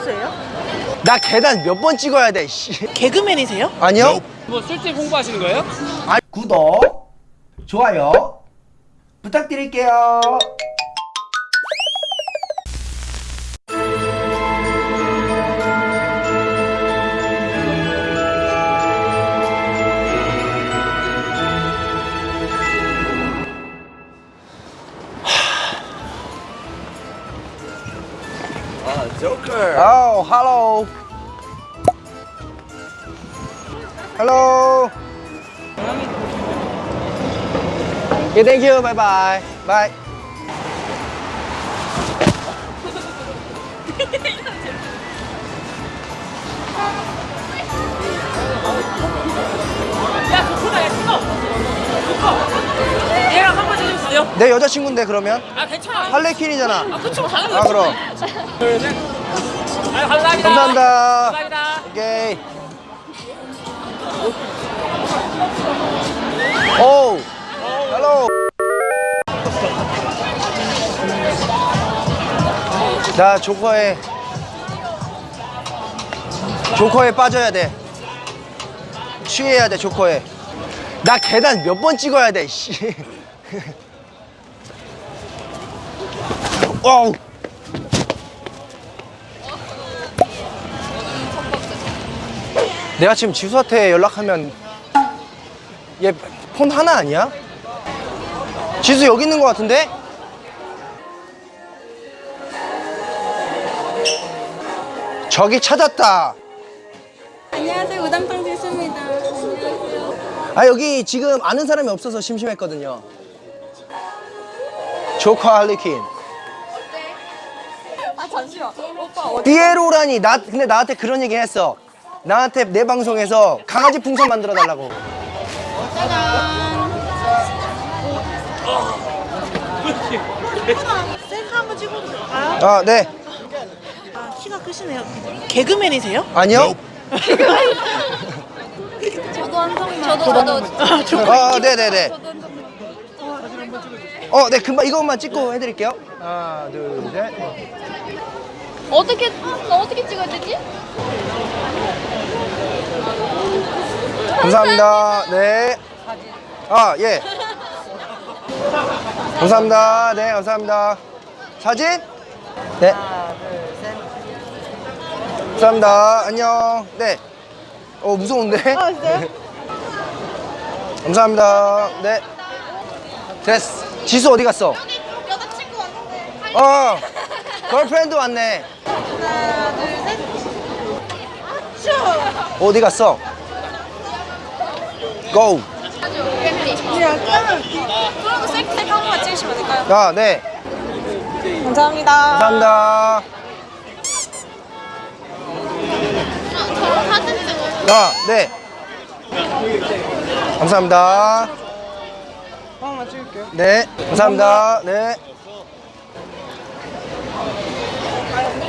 샤투스예요? 나 계단 몇 번 찍어야 돼 씨. 개그맨이세요? 아니요 뭐 술집 홍보하시는 거예요? 아, 구독 좋아요 부탁드릴게요 hello. Hello. Okay, thank you. Bye bye. Bye. 얘랑 한번. 내 여자친구인데 그러면 아, 괜찮아. 할레퀸이잖아. 아, 그쵸, 당연히. 아 그럼. 둘, 셋. 아, 감사합니다. 감사합니다. 감사합니다. 오케이. 오. Hello. 나 조커에 조커에 빠져야 돼. 취해야 돼 조커에. 나 계단 몇 번 찍어야 돼. 씨. 어우. 내가 지금 지수한테 연락하면 얘 폰 하나 아니야? 지수 여기 있는 것 같은데? 저기 찾았다. 안녕하세요. 우담탕 지수입니다. 안녕하세요. 아 여기 지금 아는 사람이 없어서 심심했거든요. 조커 할리퀸. 아 잠시만. 오빠 어디? 띠에로라니 나 근데 나한테 그런 얘기 했어. 나한테 내 방송에서 강아지 풍선 만들어 달라고. 셀카 한번 찍어도 될까요? 아 네. 아, 키가 크시네요. 개그맨이세요? 아니요. 저도 한 성만. 저도 저도. 아, 좋고. 아 네네네. 저도 한성만. 어, 네, 금방 이것만 찍고 해드릴게요. 하나, 둘, 셋. 어떻게 나 어떻게 찍어야 되지? 감사합니다. 네. 아, 예. 감사합니다. 네, 감사합니다. 사진? 네. 감사합니다. 안녕. 네. 어, 무서운데? 아, 진짜요? 감사합니다. 네. 됐어. 지수 어디 갔어? 여자친구 왔는데. 어, girlfriend 왔네. 하나 둘 셋. 어디 갔어? Go. 그럼 셀카 한 번만 찍으시면 될까요? 아, 네. 감사합니다. 감사합니다. 저 사진 찍어요. 아, 네. 감사합니다. 네, 감사합니다. 네.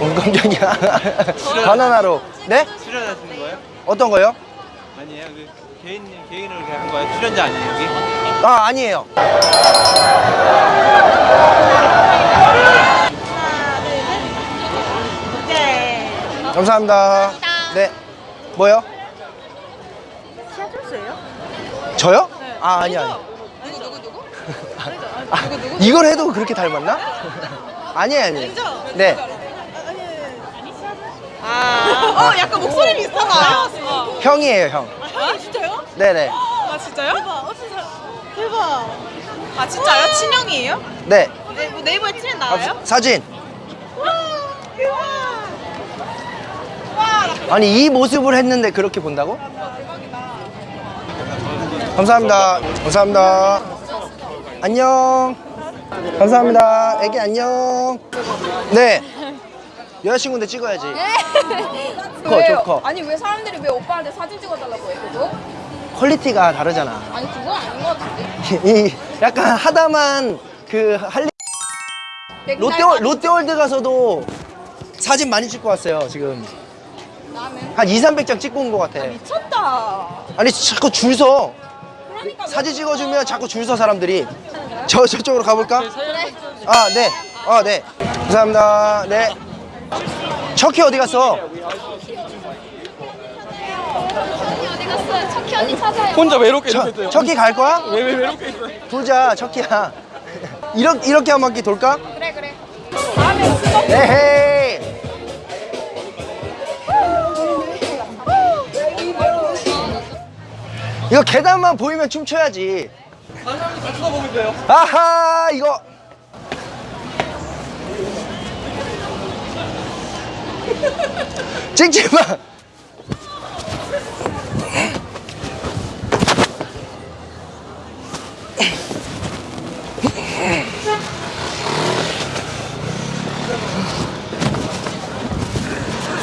어, 깜짝이야. 바나나로. 네? 출연하시는 거예요? 어떤 거요? 아니에요. 그 개인 개인으로 한 거예요? 출연자 아니에요 여기? 아, 아니에요. 감사합니다. 네. 뭐요? 샤투스예요? 저요? 아, 아니, 아니. 누구 누구 누구? 아, 이걸 해도 그렇게 닮았나? 아니에요, 아니에요. 네. 아, 어, 약간 목소리 비슷하다. 형이에요, 형. 아, 진짜요? 네네. 아, 진짜요? 대박. 어, 진짜. 대박. 아, 진짜요? 친형이에요? 네. 네, 뭐 네이버에 트렌 아, 나와요? 사진. 와, 대박. 와, 나 아니 이 모습을 했는데 그렇게 본다고? 감사합니다. 감사합니다. 안녕. 감사합니다. 애기 안녕. 네. 여자친구인데 찍어야지. 조커, 조커. 아니 왜 사람들이 왜 오빠한테 사진 찍어달라고 해 그거? quality가 다르잖아. 아니 그건 아닌 것 같은데. 이 약간 하다만 그 할리 롯데월, 롯데월드 가서도 사진 많이 찍고 왔어요 지금 나는 한 2, 300장 찍고 온 것 같아 미쳤다. 아니 자꾸 줄서 그러니까 사진 찍어주면 자꾸 줄 서 사람들이 저 저쪽으로 가볼까? 아 네, 아 네, 감사합니다. 네, 척키 어디 갔어? 척키 언니 찾아요. 혼자 외롭게 척, 있었어요. 척키 갈 거야? 왜, 왜 외롭게 있어요? 보자, 척키야. 이렇게, 이렇게 한 바퀴 돌까? 그래 그래. 에헤이. 이거 계단만 보이면 춤춰야지. 같이 가보고 있어요. 아하, 이거. 찍지 마.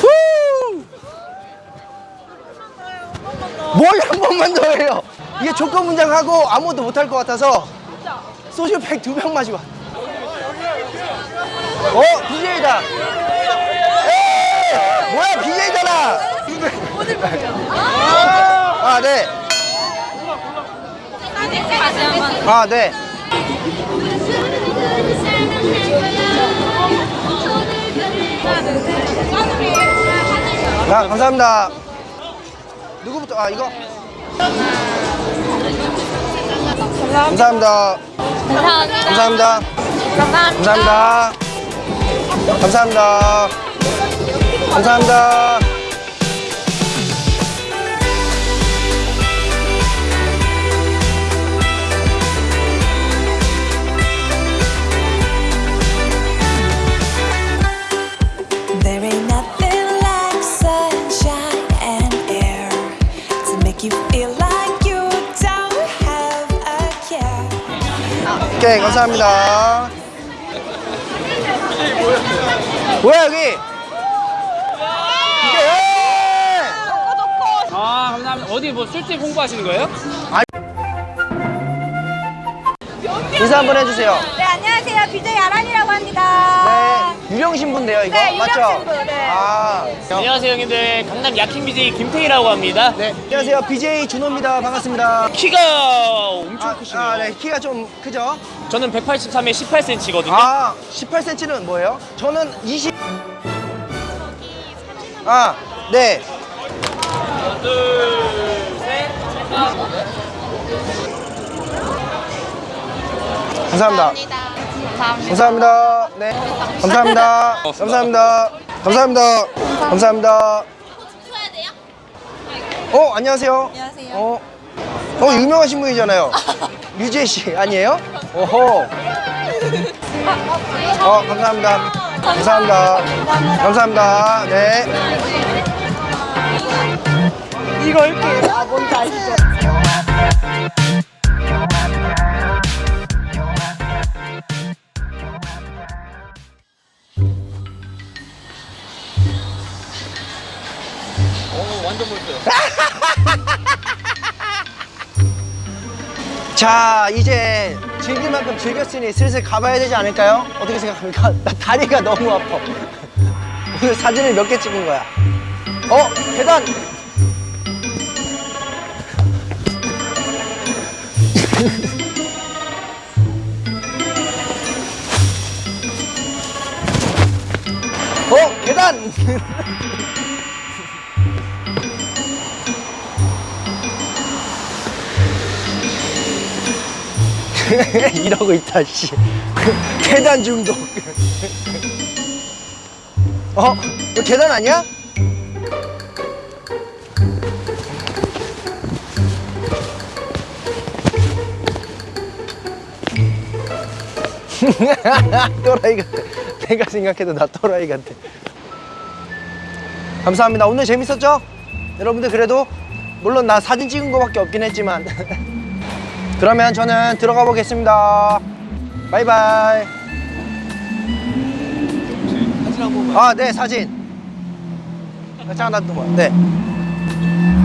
후! 뭘한 번만 더 해요. 이게 조건 문장하고 아무것도 못할 것 같아서 소주팩 두 병 마시고. 와. 어, BJ다. 뭐야, BJ잖아. 아, 네. 아, 네. 아, 감사합니다. 누구부터? 아, 이거? 감사합니다. 감사합니다. 감사합니다. 감사합니다. 감사합니다. 감사합니다. There ain't nothing like sunshine and air to make you feel like you don't have a care. 오케이, 감사합니다. 뭐야, 여기? 이게, 예! 아 감사합니다. 어디 뭐 술집 홍보하시는 거예요? 인사 한번 해주세요. 네, 안녕하세요. BJ 아란이라고 합니다. 네, 유령 신부인데요, 이거? 네, 유령 맞죠? 신부, 네. 아, 안녕하세요 형님들 강남 야킹 BJ 김태희라고 합니다. 네. 안녕하세요, BJ 준호입니다. 반갑습니다. 키가 엄청 아, 크시네요. 아, 네, 키가 좀 크죠? 저는 183에 18cm거든요. 아, 18cm는 뭐예요? 저는 20. 아, 네. 감사합니다. 감사합니다. 네. 감사합니다. 감사합니다. 감사합니다. 감사합니다. 어, 안녕하세요. 안녕하세요. 어, 어 유명하신 분이잖아요. 류재 씨 아니에요? 오호. 어, 감사합니다. 감사합니다. 감사합니다. 네. 이거 이렇게 아, 뭔지 아시죠? 자, 이제 즐길 만큼 즐겼으니 슬슬 가봐야 되지 않을까요? 어떻게 생각합니까? 나 다리가 너무 아파. 오늘 사진을 몇 개 찍은 거야? 어, 계단! 어, 계단! 이러고 있다 씨 계단 중독 어? 이거 계단 아니야? 또라이 같아 내가 생각해도 나 또라이 같아 감사합니다 오늘 재밌었죠? 여러분들 그래도 물론 나 사진 찍은 거밖에 없긴 했지만 그러면 저는 들어가 보겠습니다. 바이바이. 사진 한 번만. 아, 네, 사진. 잠깐 나또 봐. 네.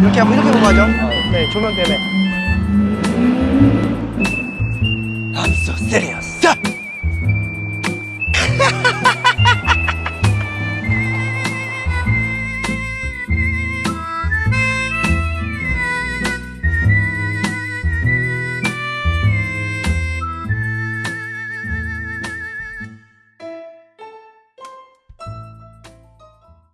이렇게 하고 이렇게 보고 하죠. 네, 조명 때문에. I'm so serious. ha ha